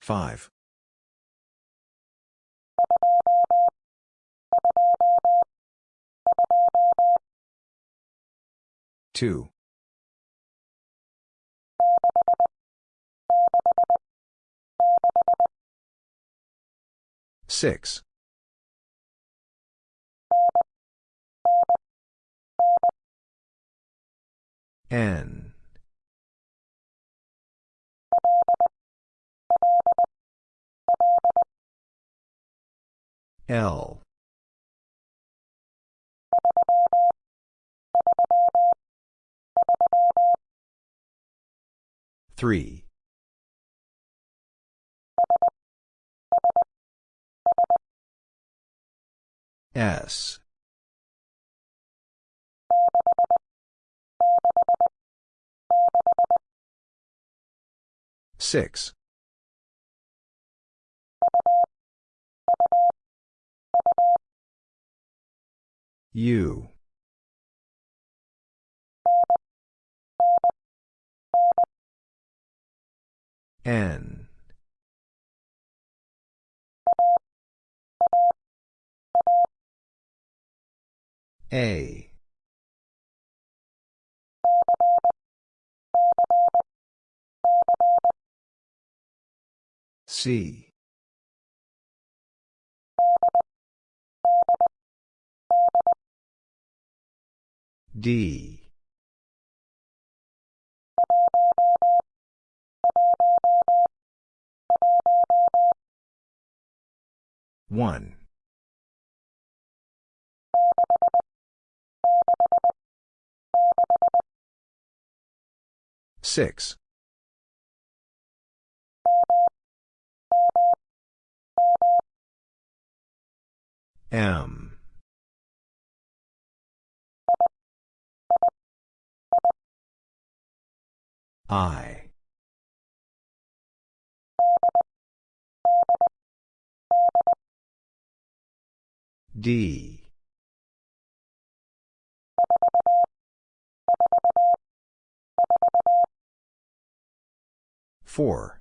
Five. Two. Six. N. L. Three. S. Six. U. N. A. C. D. One. Six. M. I. D. Four.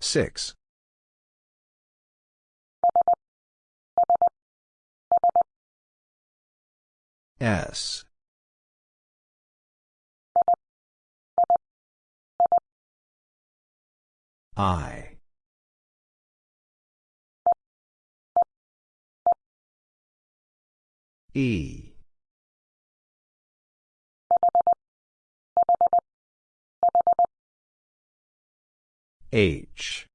Six. S. I. E. H.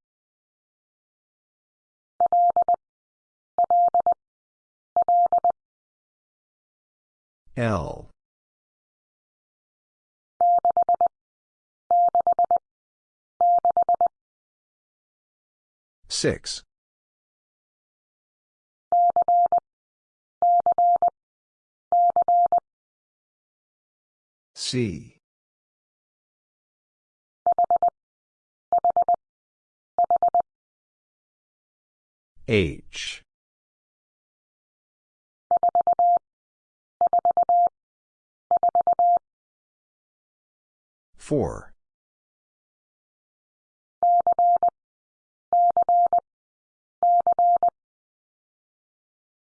L. Six. C. H. Four.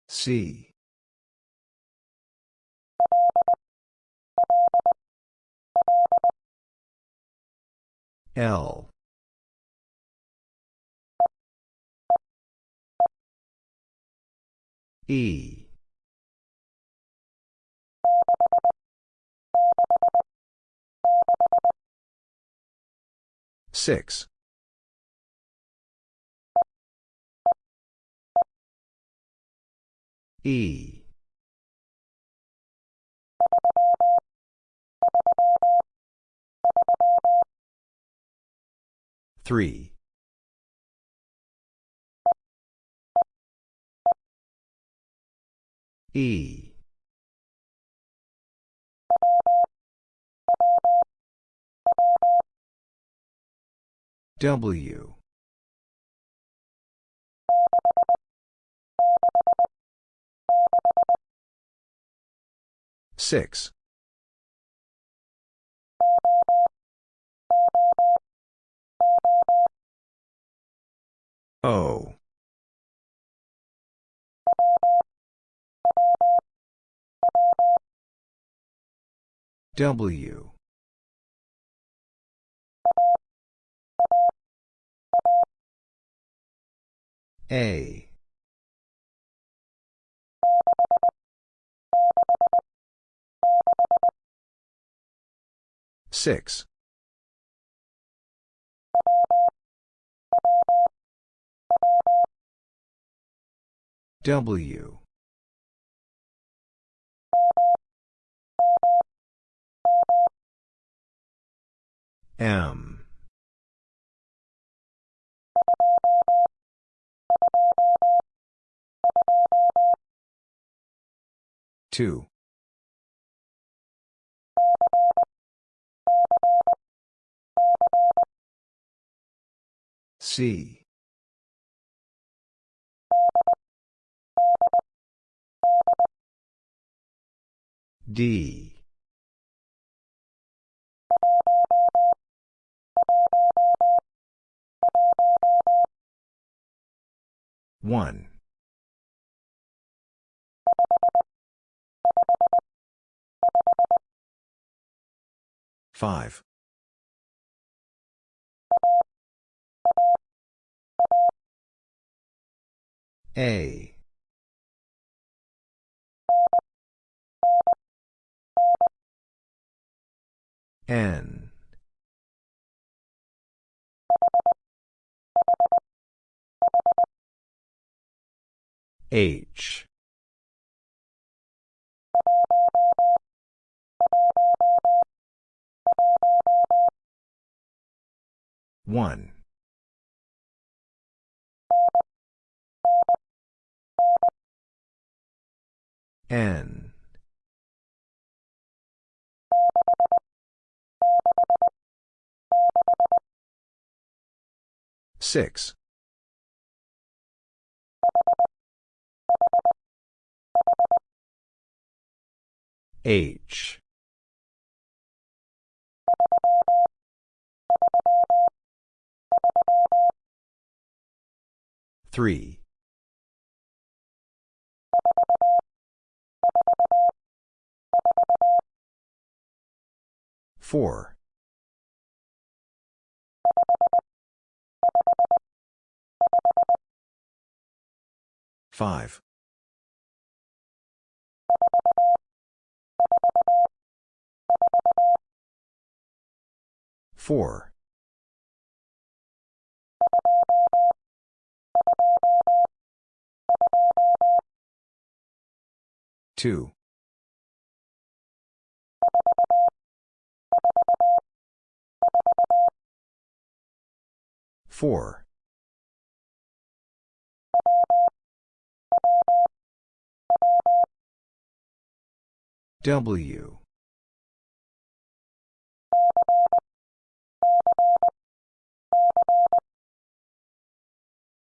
C. L. E. Six. E. Three. E. W. Six. O. W. A. Six. W. M. Two. C. D. One. Five. A. N. H. One. N. Six. H. Three. Four. Five. Four. Two. Four. W.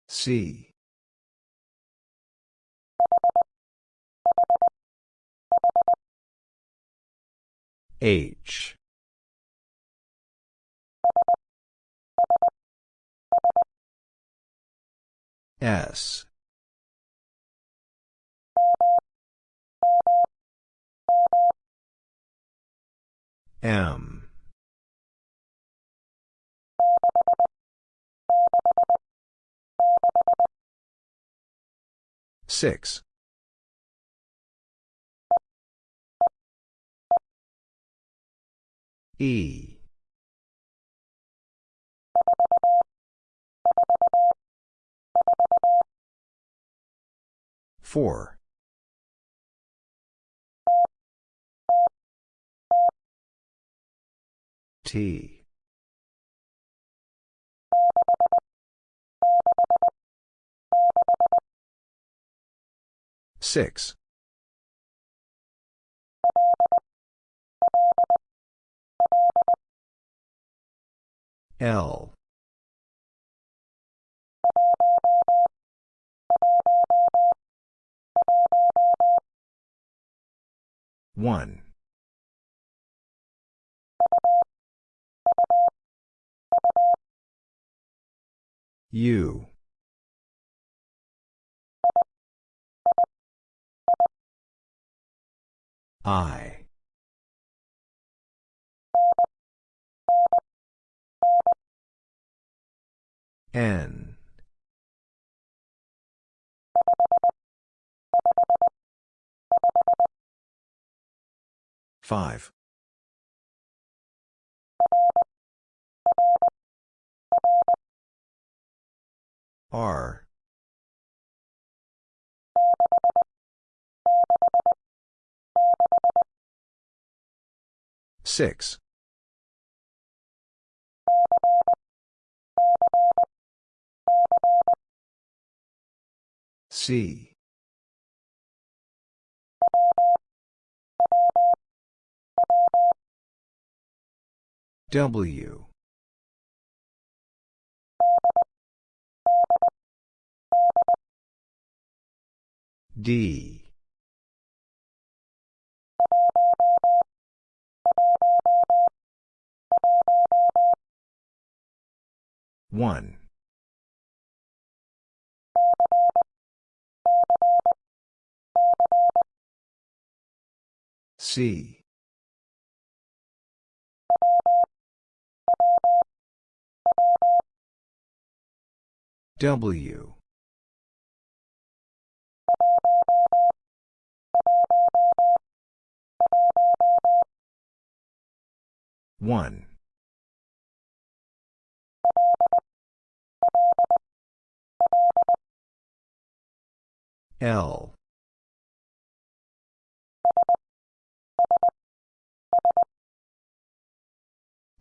C. H. S. M. Six. E. Four. T. Six. L. One. U. I. N. Five. R. Six. C. W. D. One. C. W. One. L.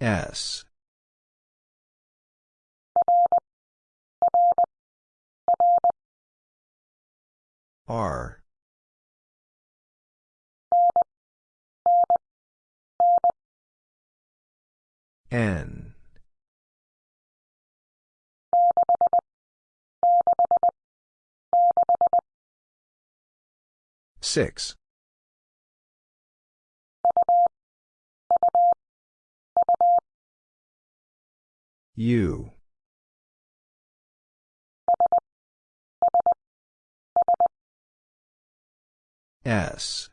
S. R. N. Six. U. S.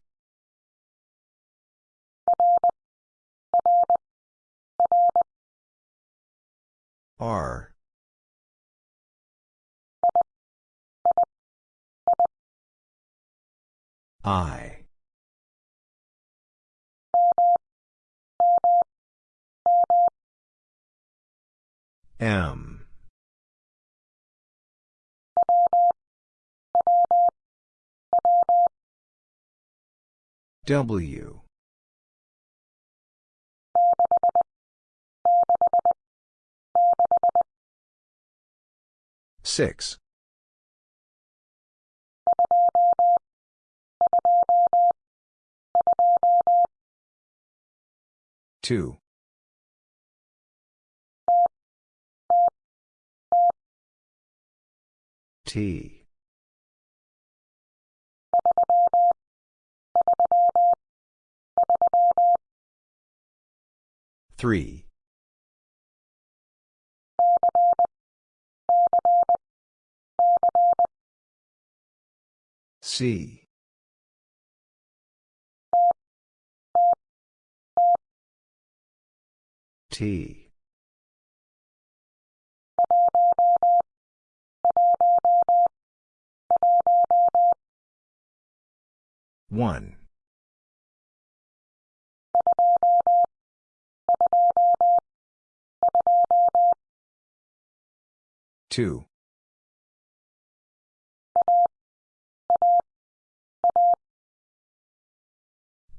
R. I. M. W. Six. Two. T. Three. C. T. One. Two.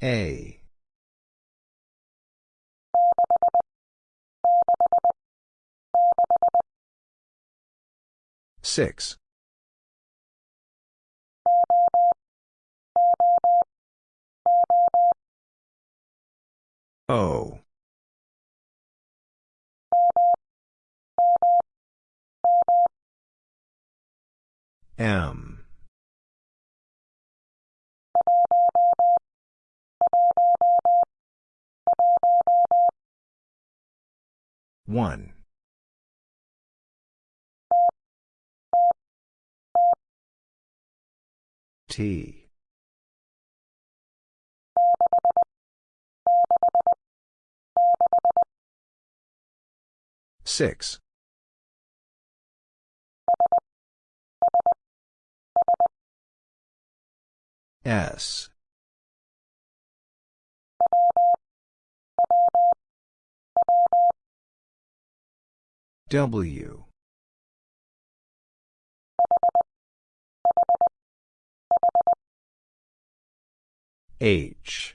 A. Six. O. M. One. T. Six. S. W. H.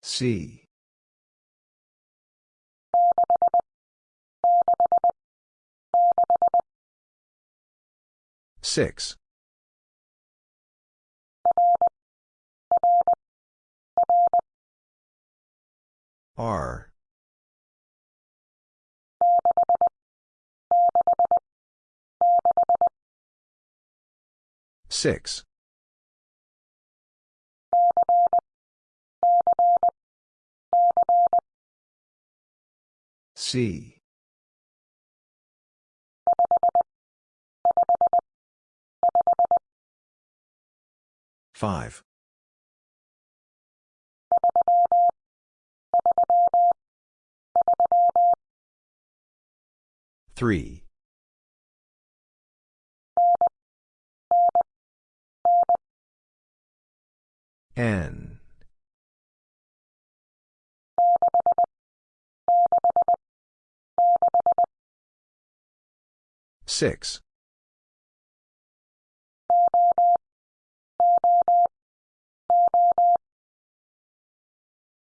C. Six. R. Six. C. Five. Three. N. Six.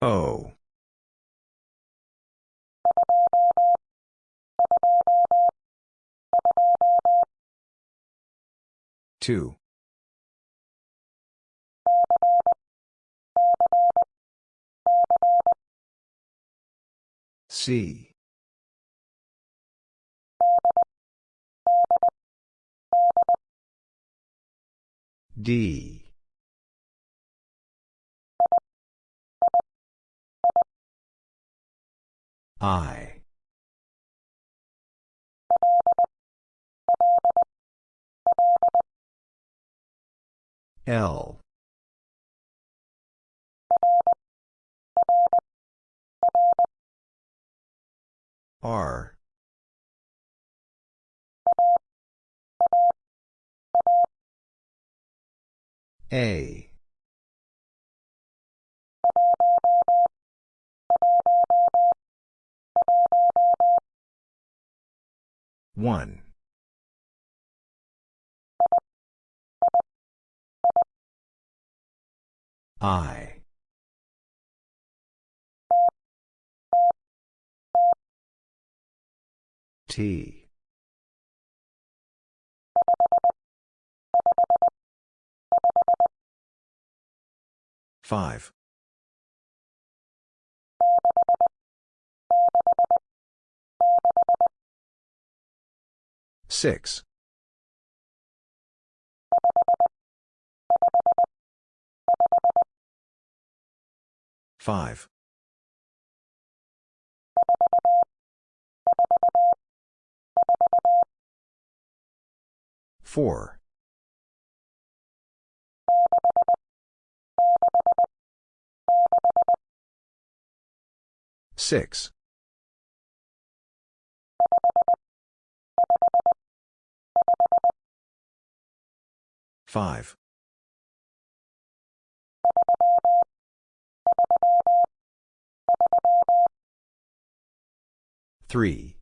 O. Two. C. D. I. L. R. A. One. I. T. Five. Six. Five. Four. Six. Five. Three.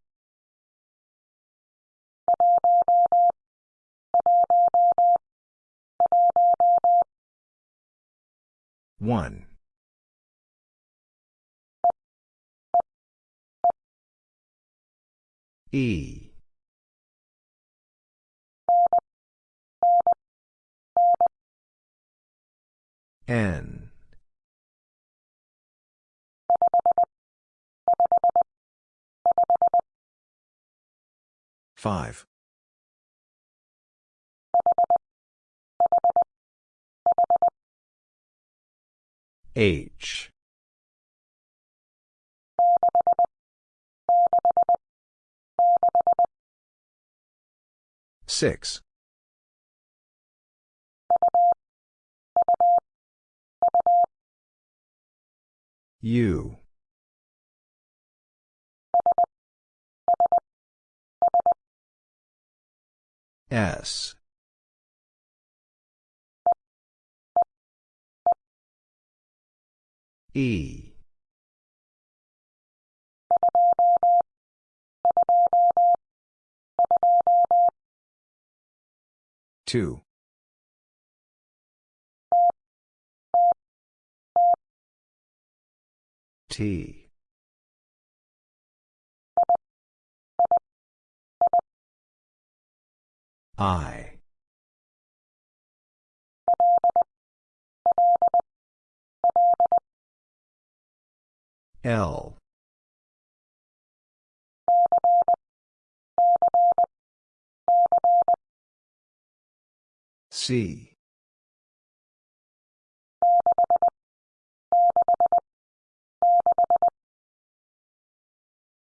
One. E. N. Five. H. Six. U. S. E. Two. T. I. L. C.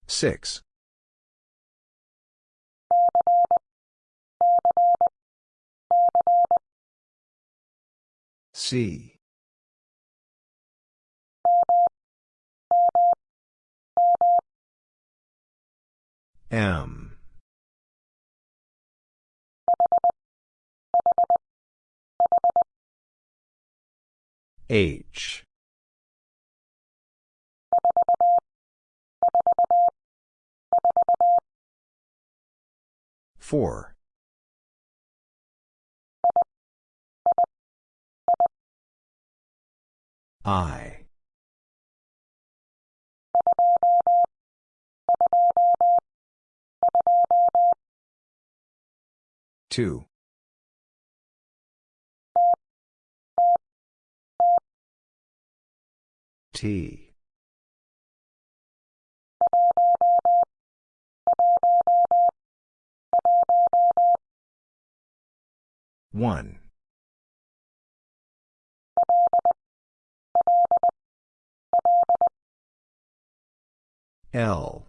Six. C. M. H. Four. I. Two. T. One. L.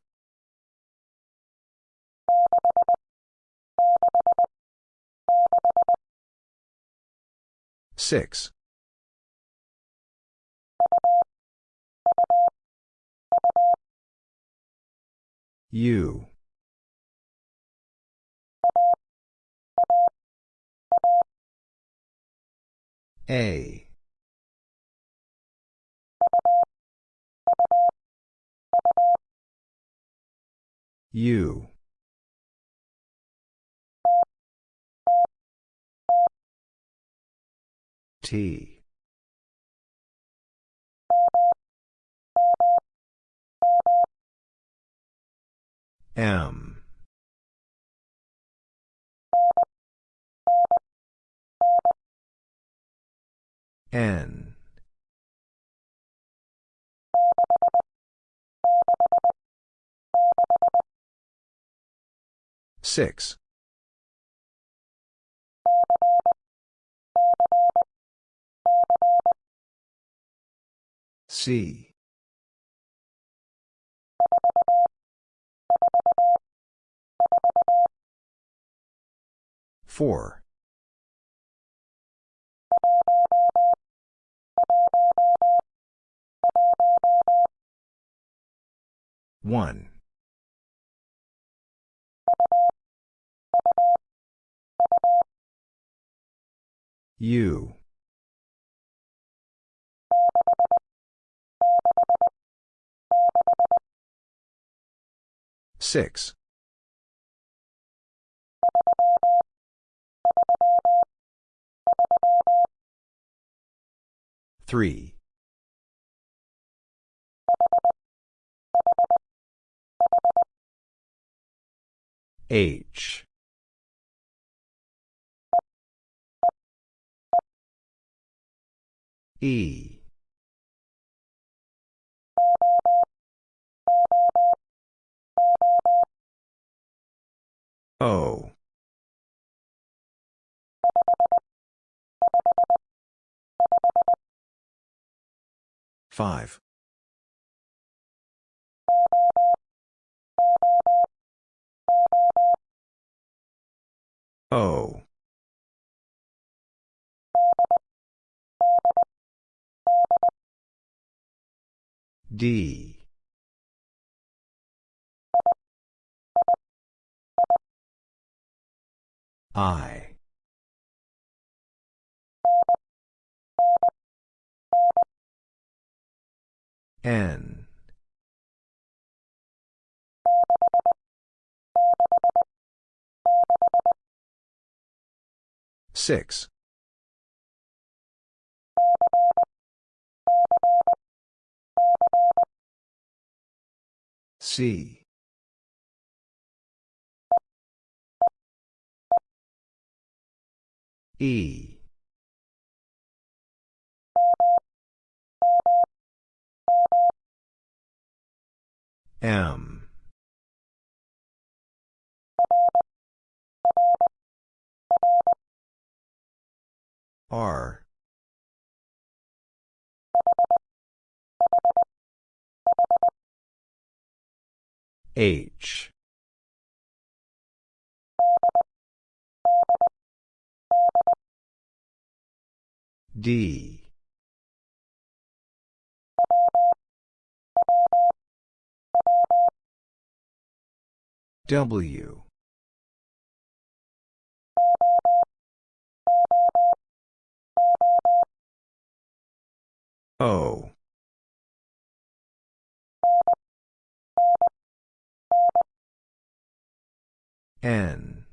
Six. U. A. U. T. M. N. Six. C. Four. One. U. Six. Three. H. E. O. Five. O. D. I. N. Six. C. E. M. R. H. D. W. O. N.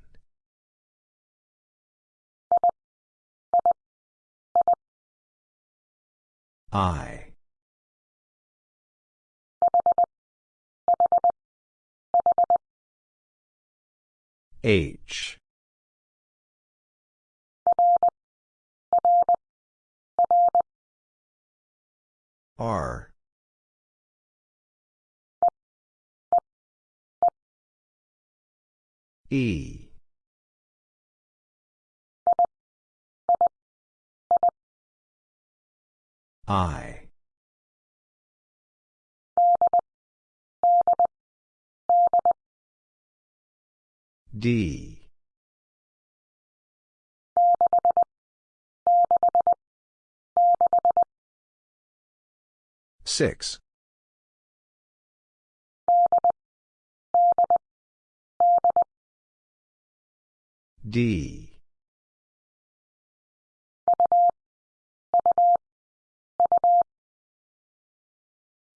I. H. R. E. I. D. Six. D.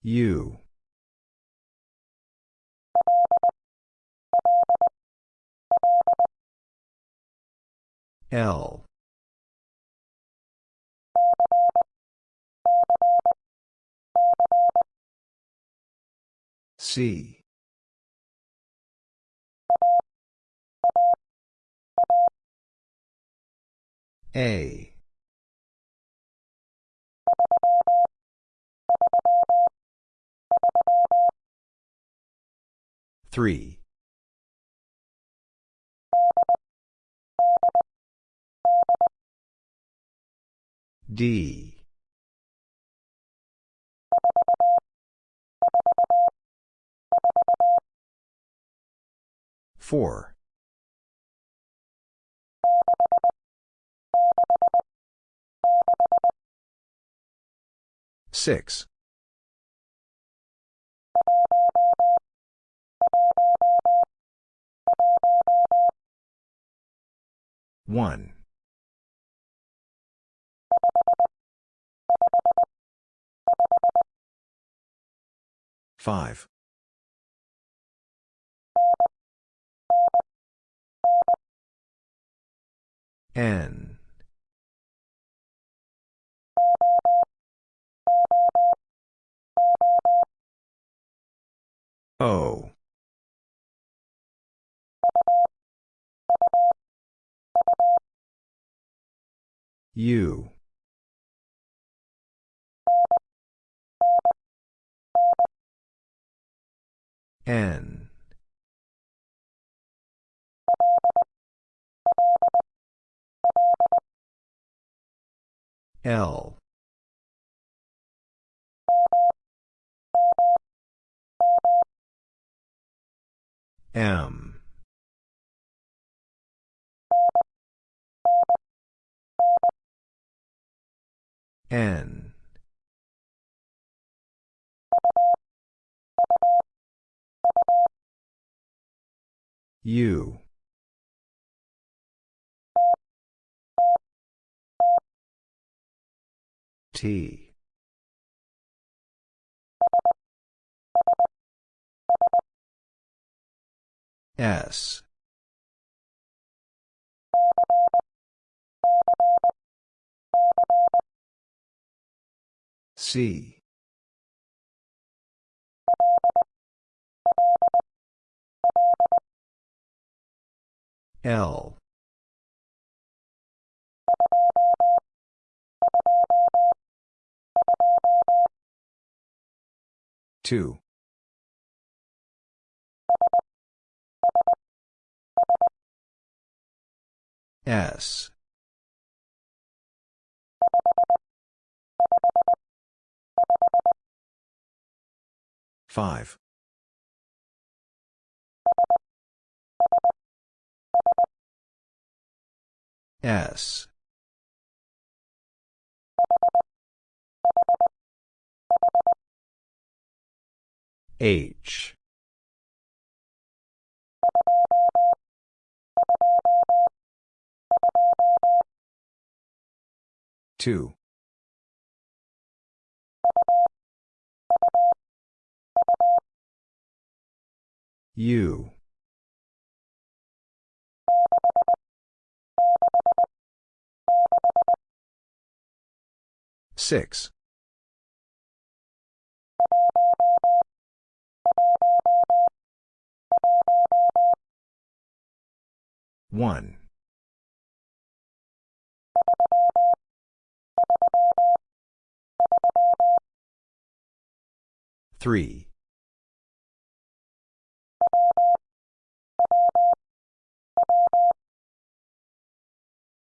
U. L. C. A. Three. D. Four. Six. One. Five. N. O. U. N. L. M. N. U. T. S. C. L. Two. S. Five. S. H. Two. U. Six. One. Three.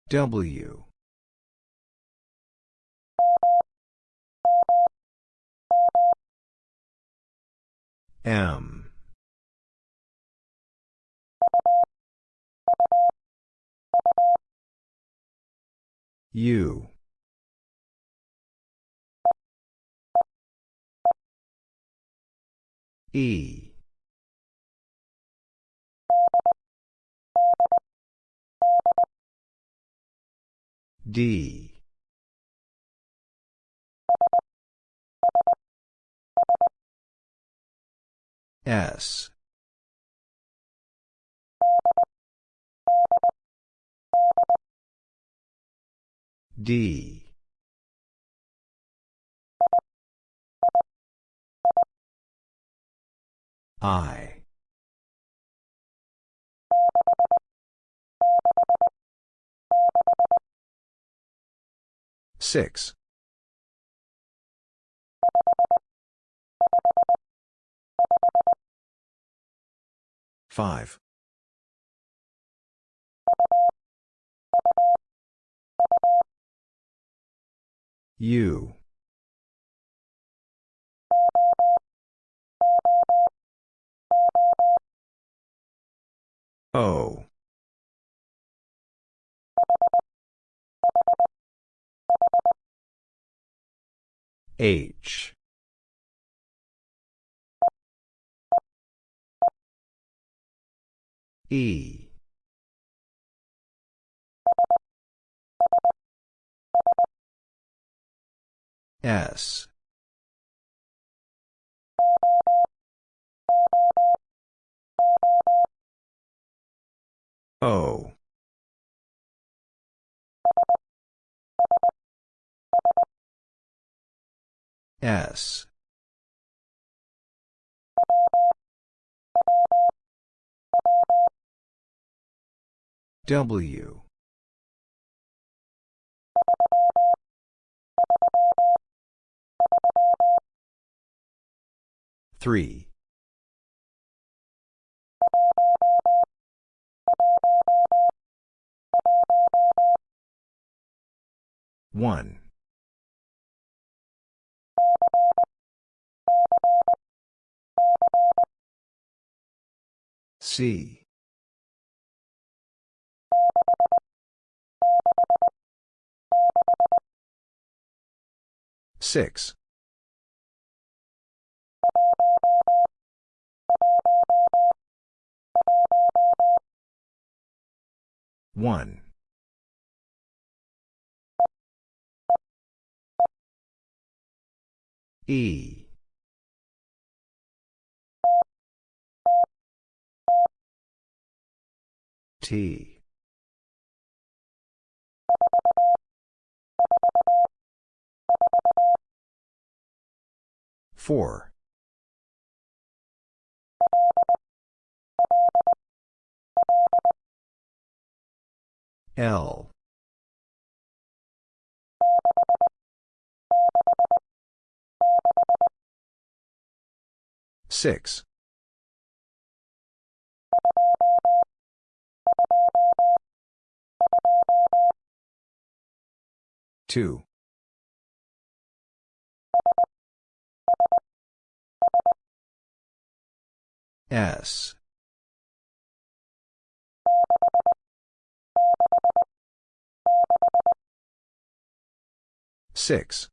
W. M. U. E. D. S. D. I. Six. Five. U. O. H. E. S. O. S. W. Three. One. C. Six. One. E. T. Four. L. Six. Two. S. Six.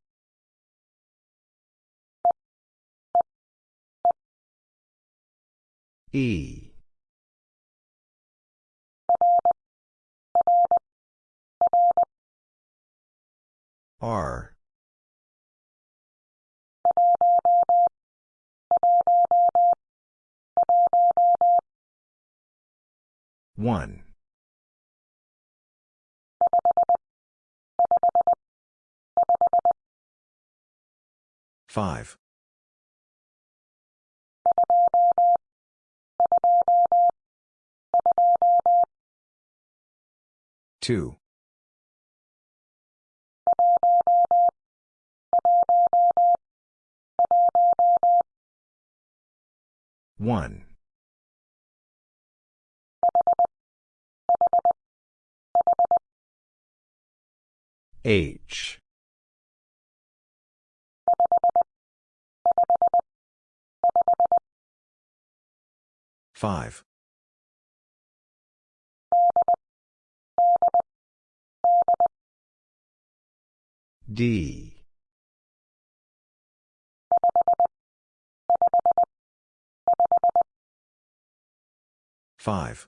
E. R. One. Five. Two. One. H. Five. D. Five.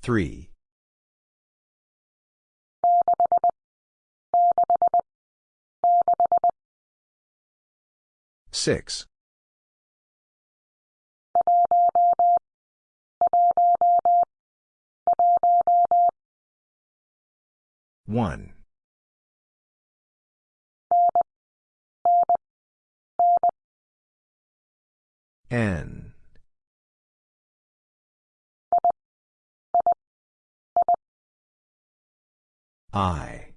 Three. Six. One. N. I.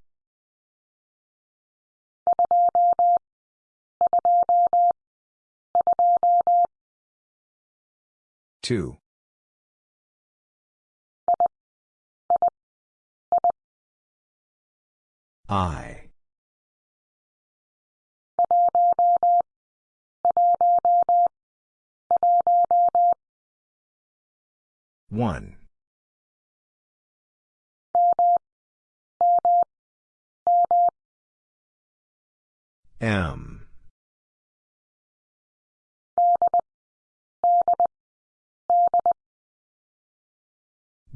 Two. I. One. M.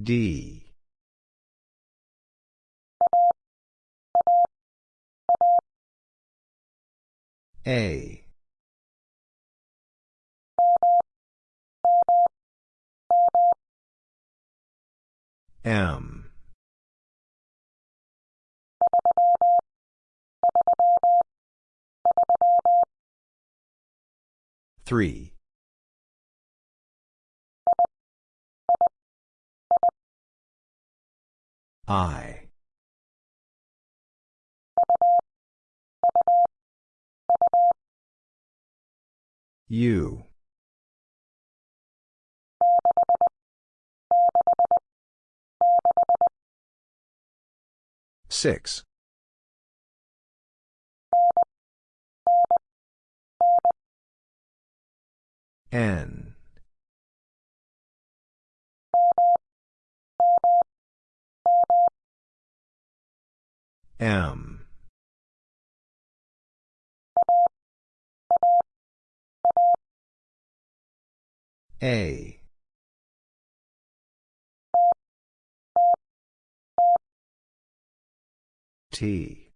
D. A. M. Three. I. U. Six. N. M. A. T.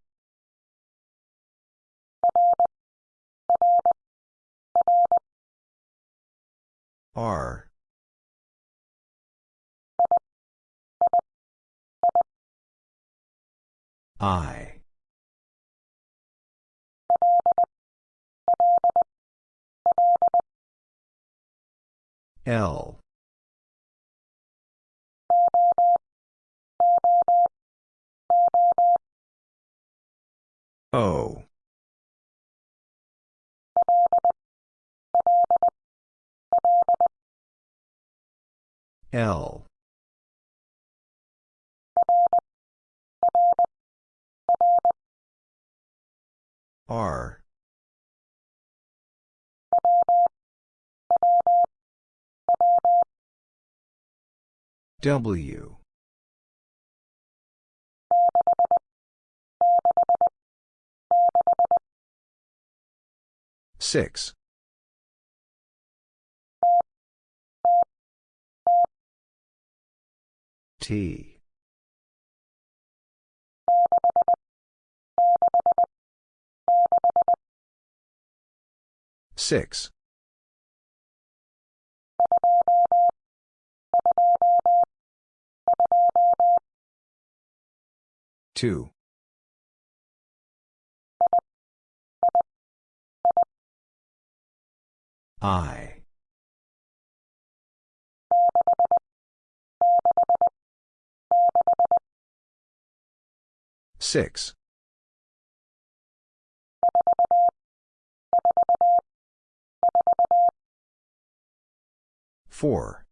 R. I. L. O. L. R. W. Six. T. Six. Two. I. Six. Four.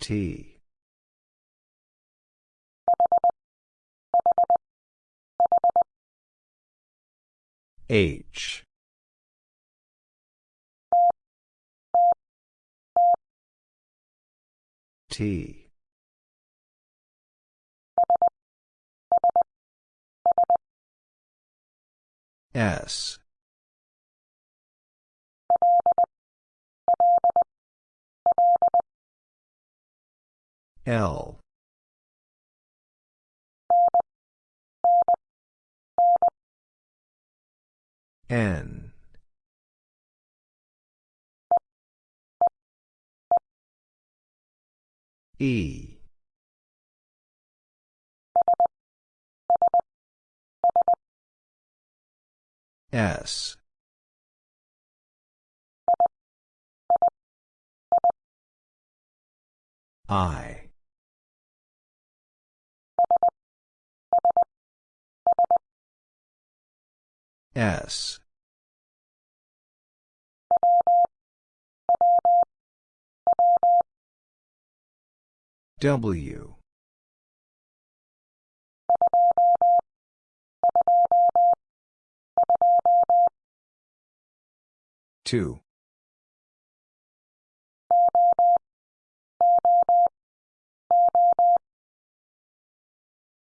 T. H. T. S. L. N. E. S. I. S. W. Two.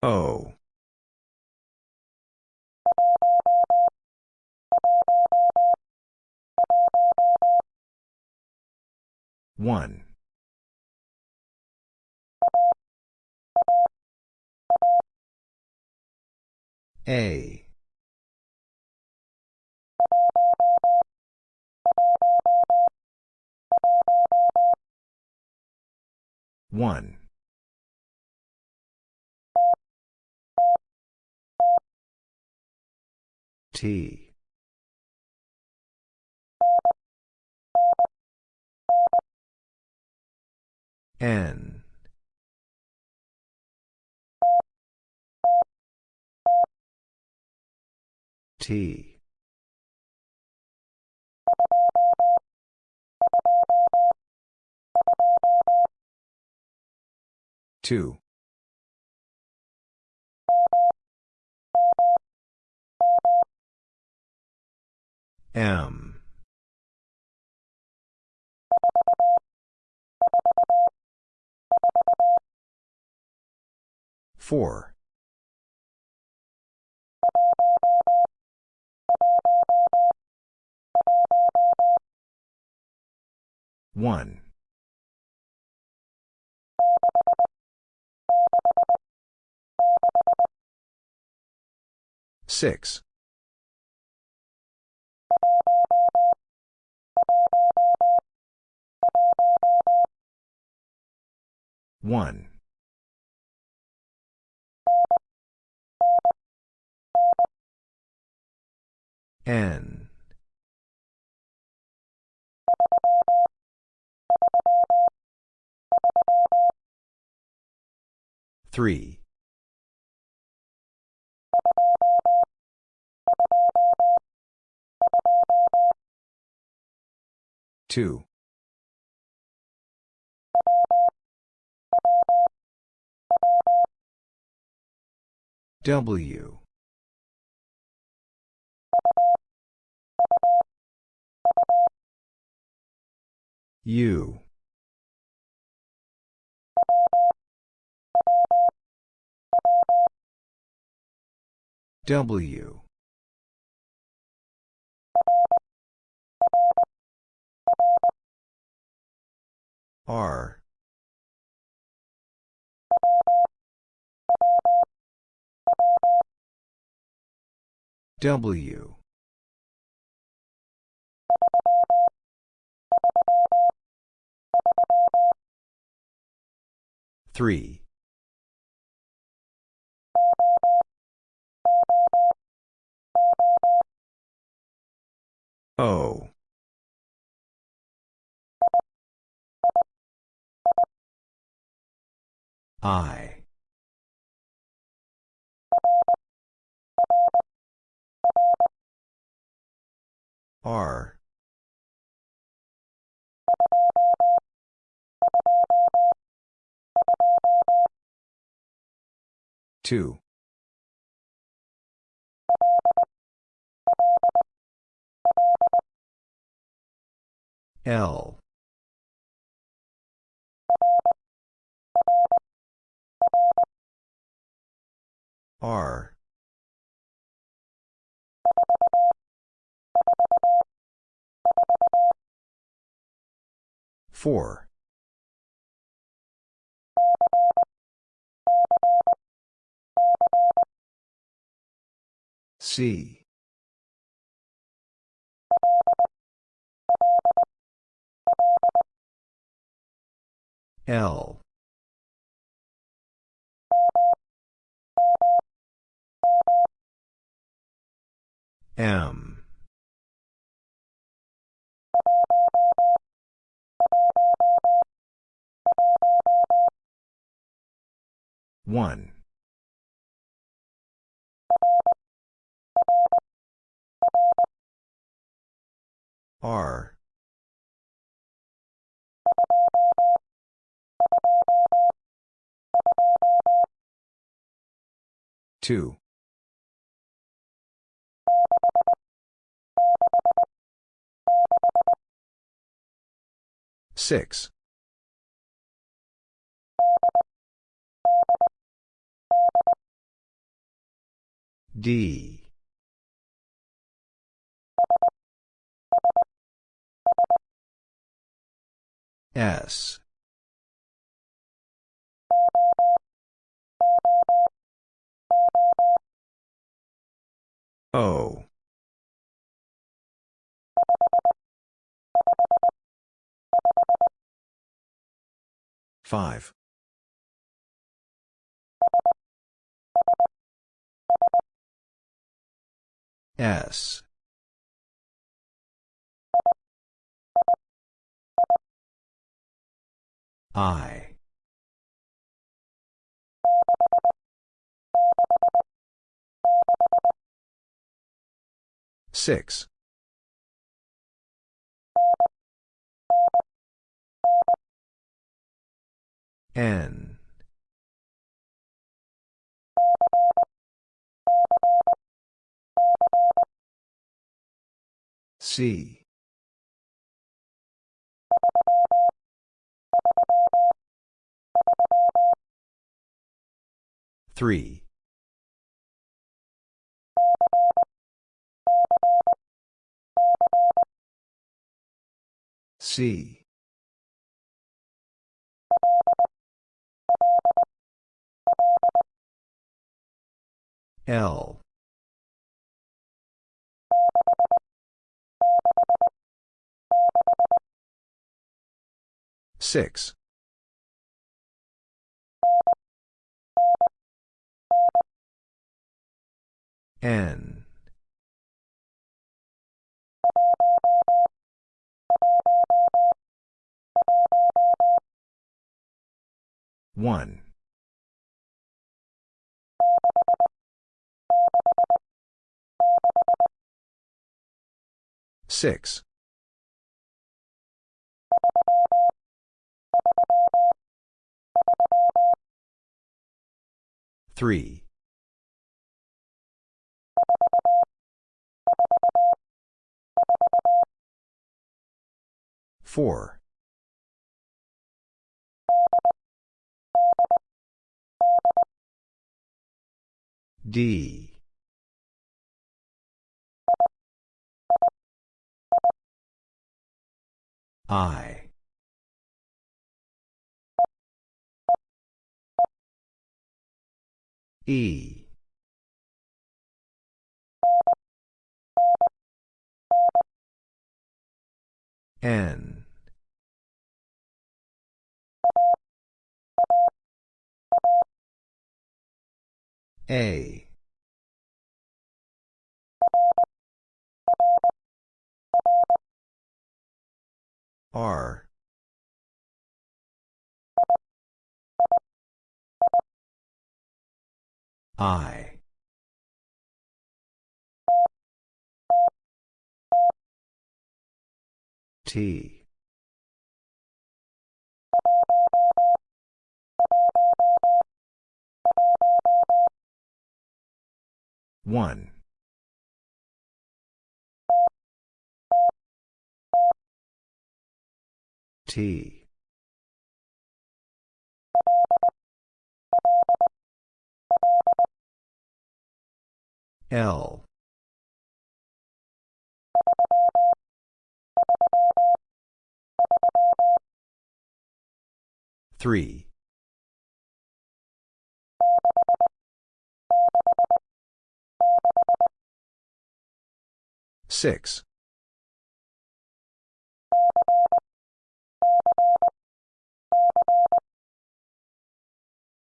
O. One. A. One. T. N. T. Two. M. Four. One. Six. One. N. Three. Two. W. U. W. R. W. Three. O. I. R. Two. L. R. Four. C. L. M. One. R. Two. Six. D. S. O. Five. S. I. Six. N. C. Three. C. L. Six. N. One. Six. Three. Four. D. I. E. N. A. R. I. T. One. T. L. Three. Six.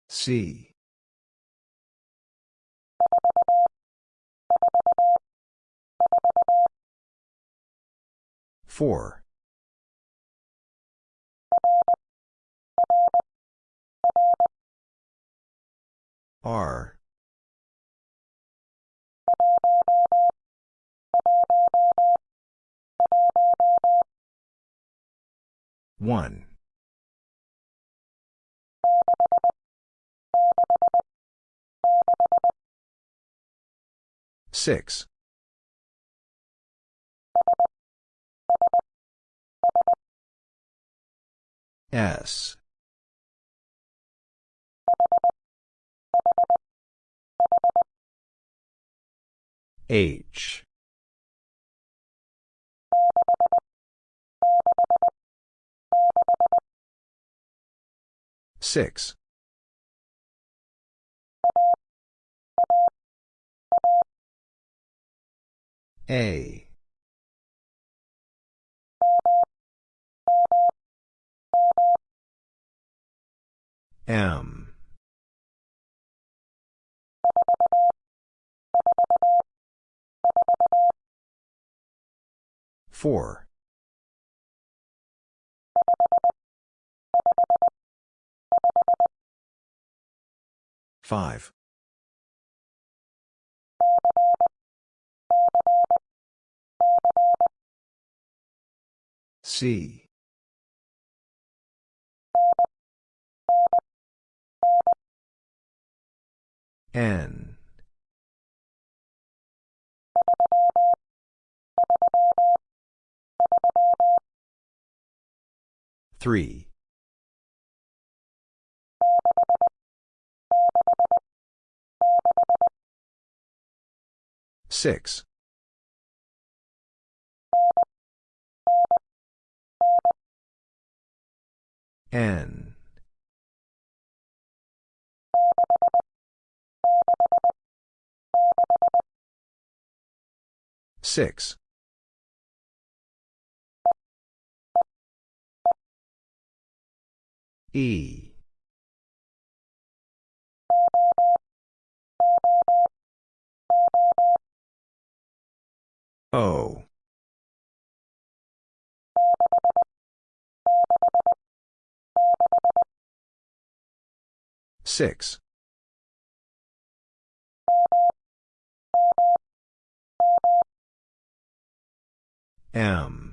C. Four. R. One. Six. S. H. Six. A. M. Four. Five. C. N. Three. Six. N. Six. E. O. Six. M.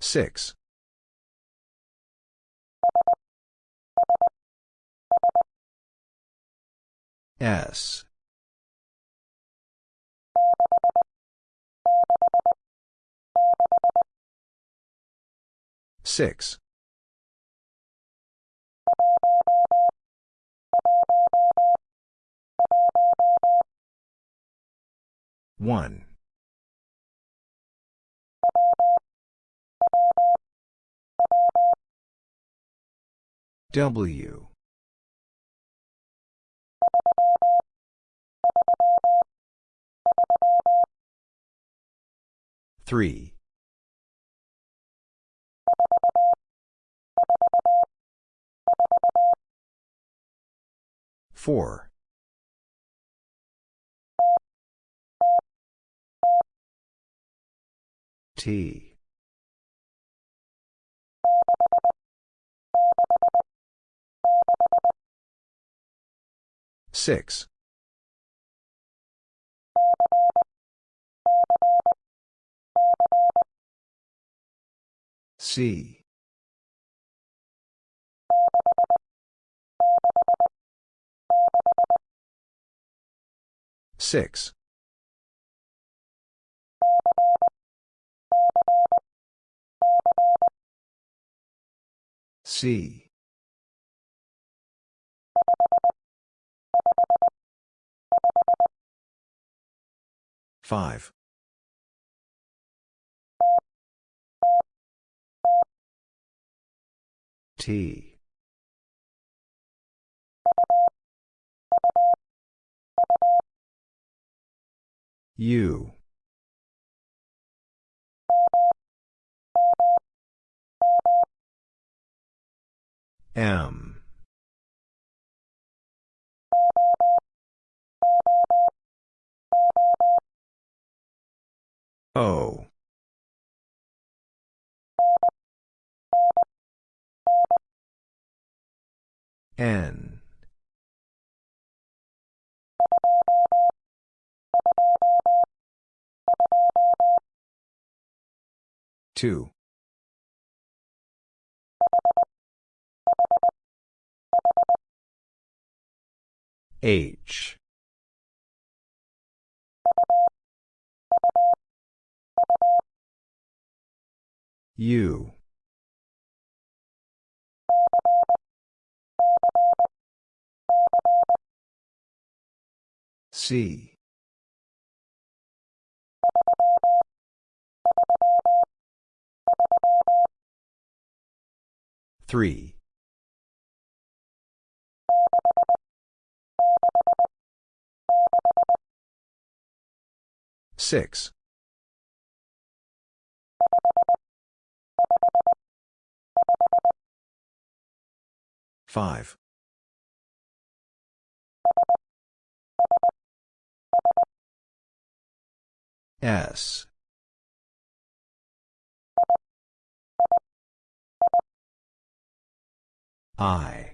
Six. S. Six. One. W. Three. Four. T. Six. C. Six. C. Five. T. U. M. O. N. Two. H. U. C. Three. Six. Five. S. I.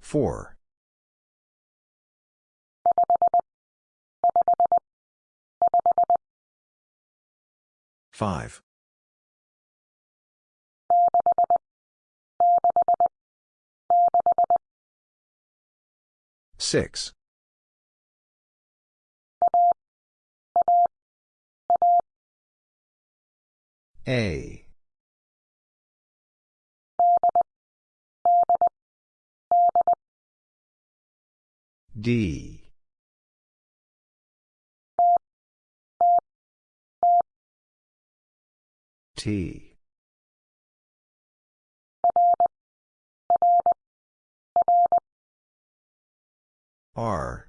Four. Five. Six. A. D. T. R.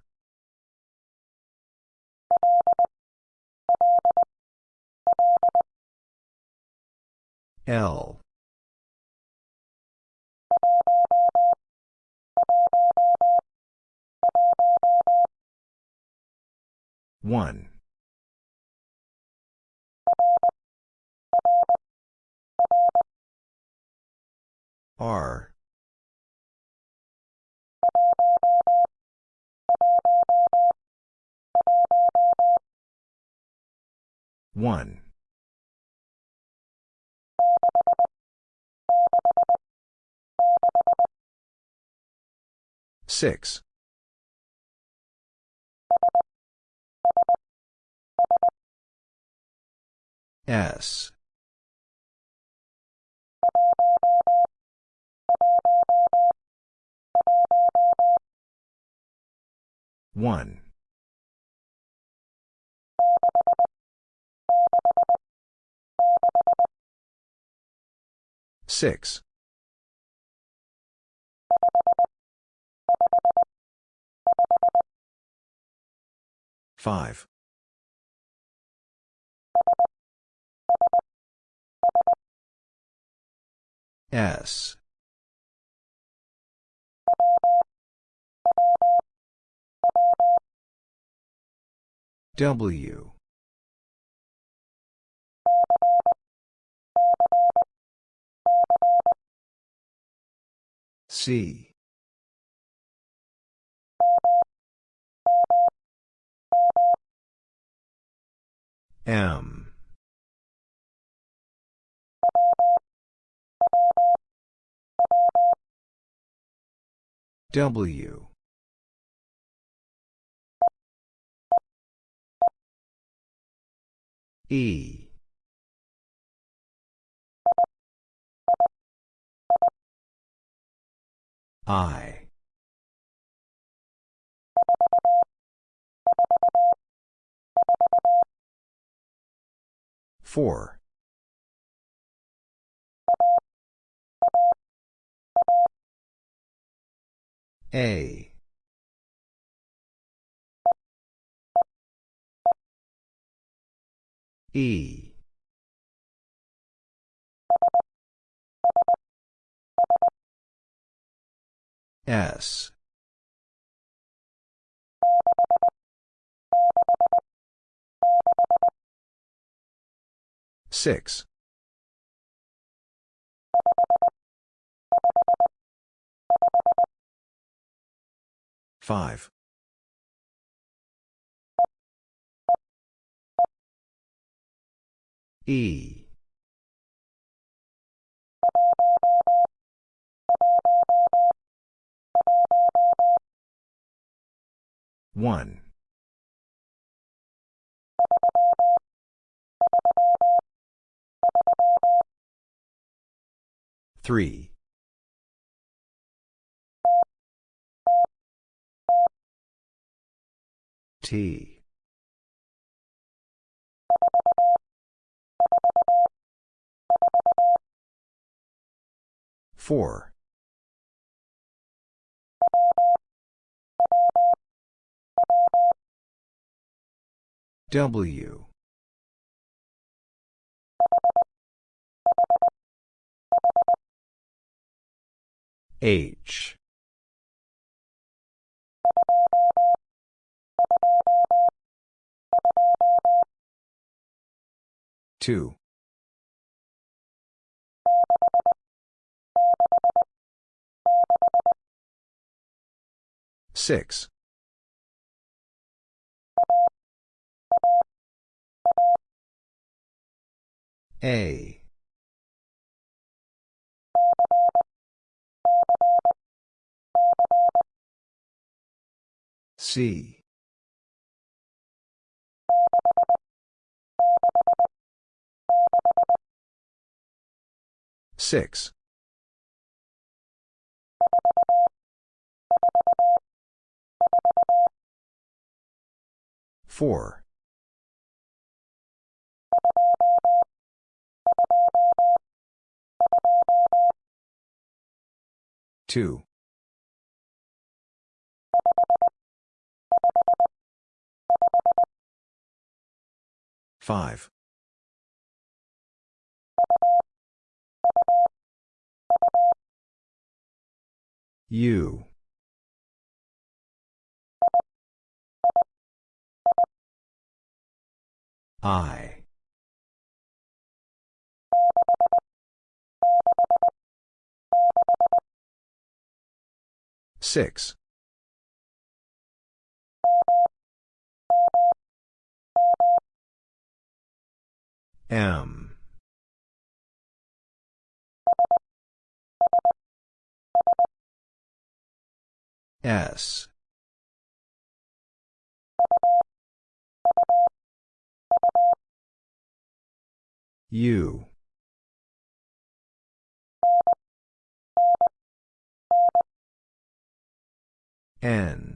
L. One. R. One. Six. S. One. Six. Five. S. W. C. M. W. E. I. Four. A. E. S. Six. Five. E. One. Three. T. Four. W. H. Two. Six. A. C. Six. Four. Two. Five. U. I. Six. M. S. U. N.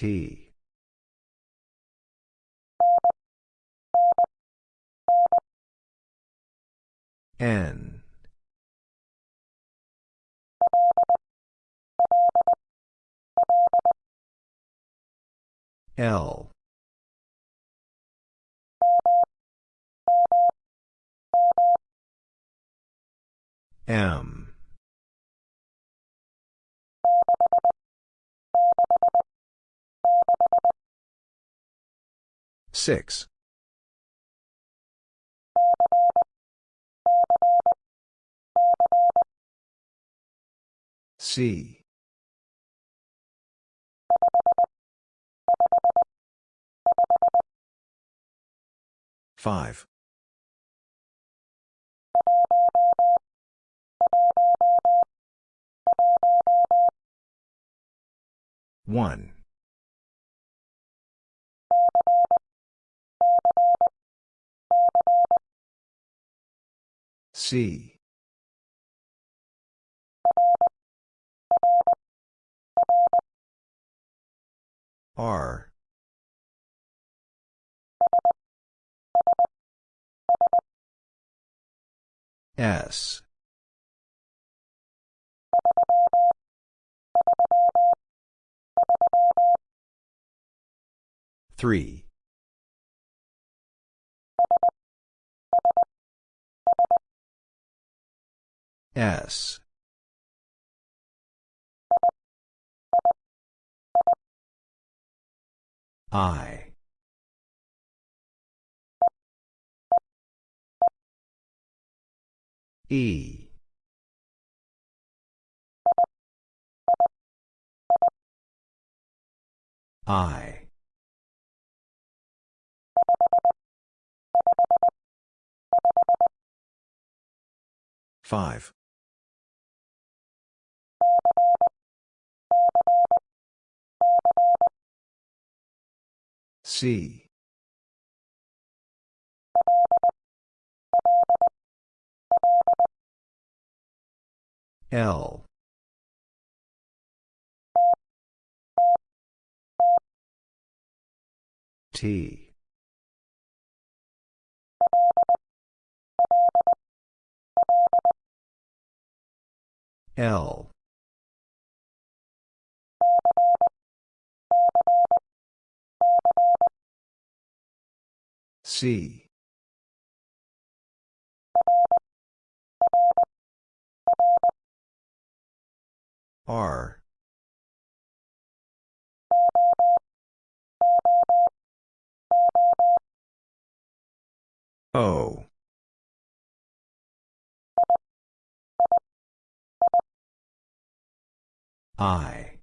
T. N. L. M. Six. C. Five. One. C. R. S. Three. S. I. E. I. Five. C. L. T. L. C. R. O. I.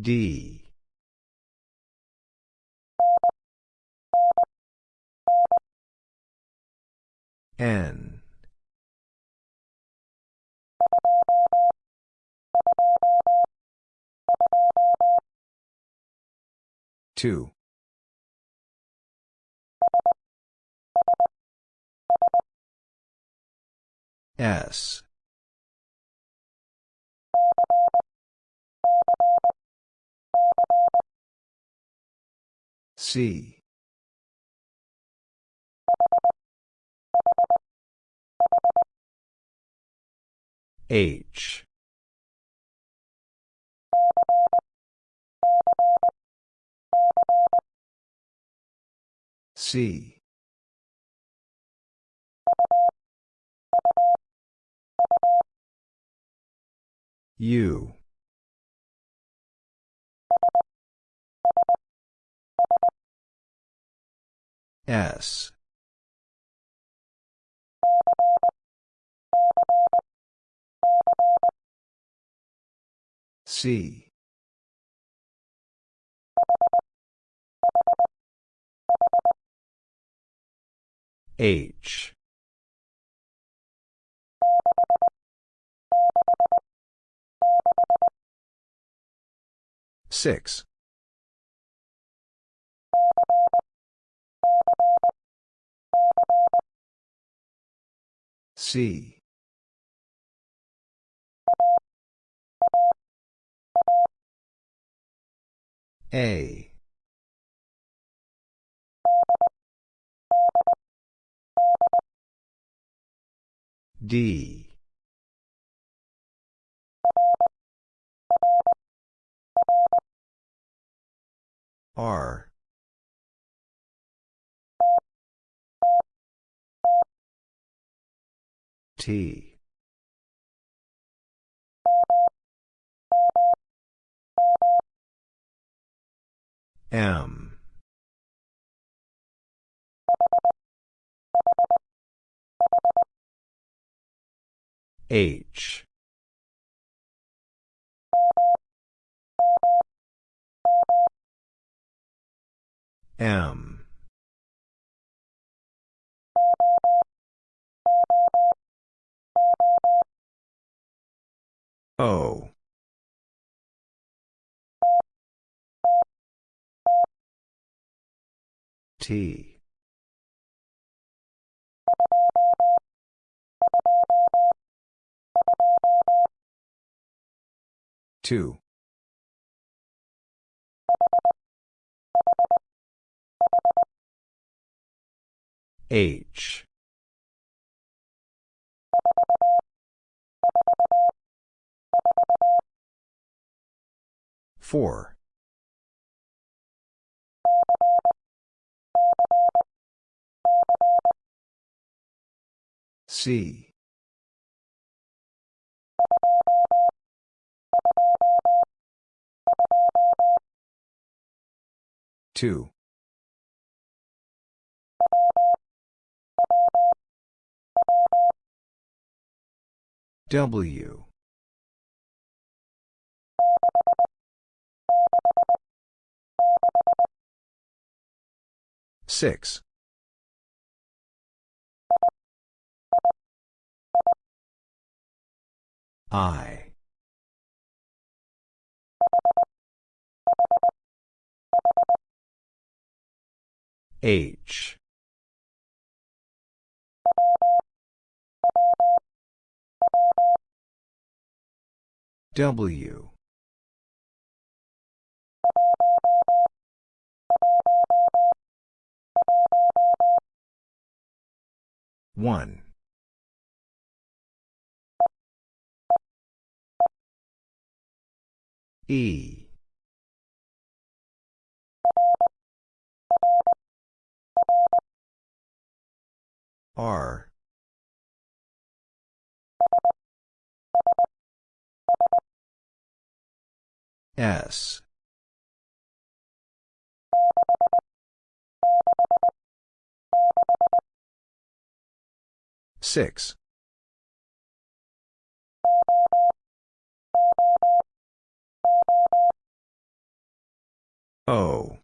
D. N. Two. S. C. H. C. U. S. C. H. Six. C. A. D. R. T. M. H. M. O. T. Two. H. Four. C. Two. W. Six. I. H. W. One. E. R. S. Six. O.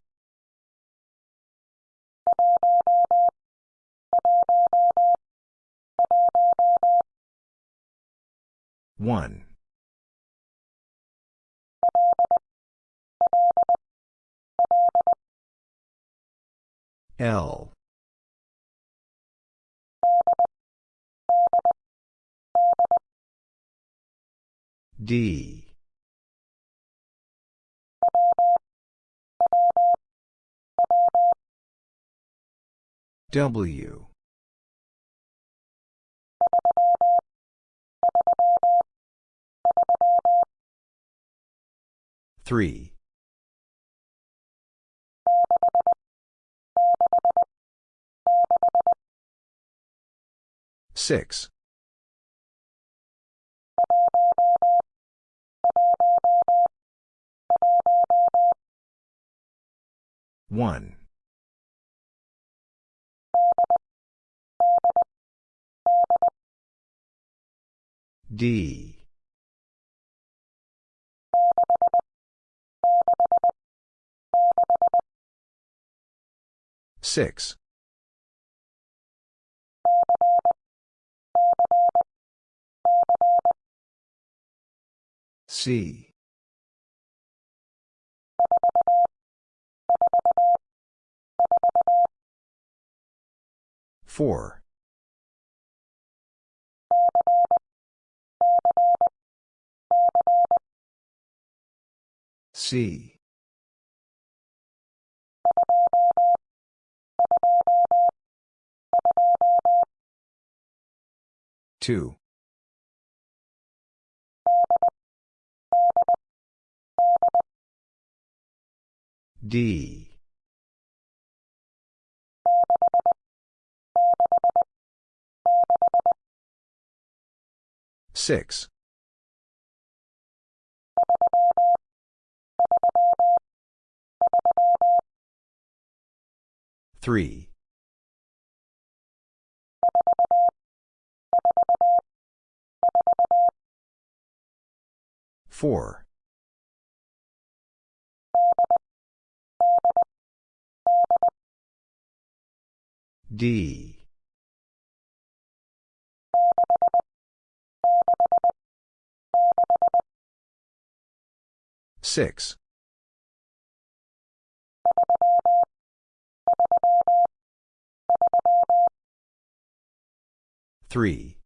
One. L. D. W. Three. Six. One. D. Six. C. Four. C. Two. D. Six. Three. Four. D. Six. Three.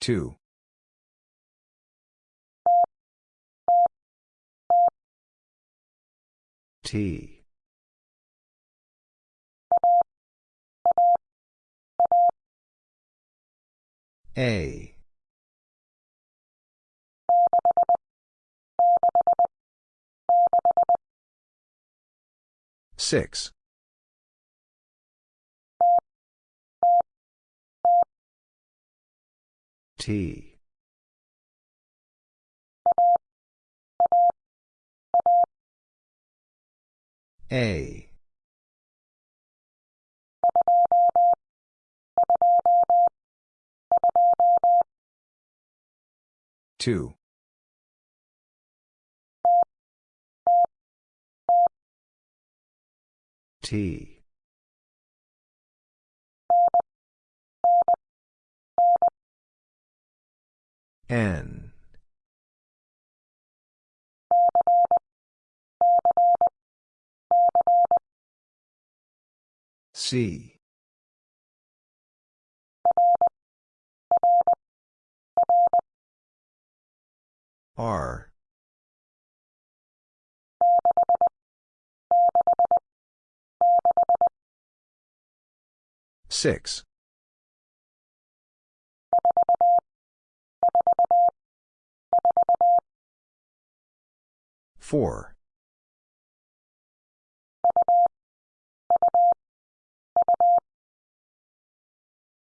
Two. T. A. Six. T. A. Two. T. N. C. R. Six. Four.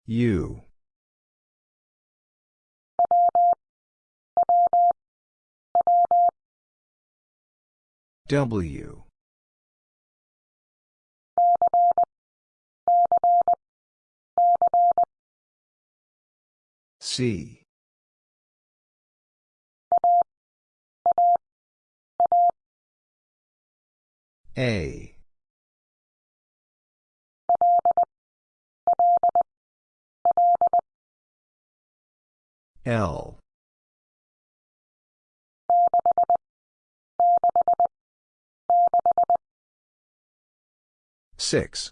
U. W. C. A. L. Six.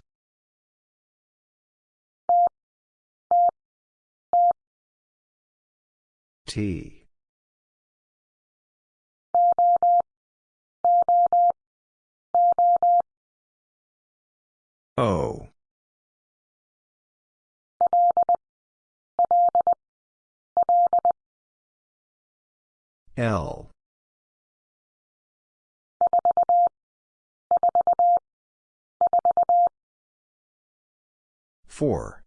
T. O. L. Four.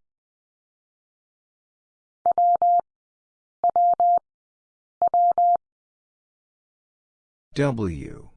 W.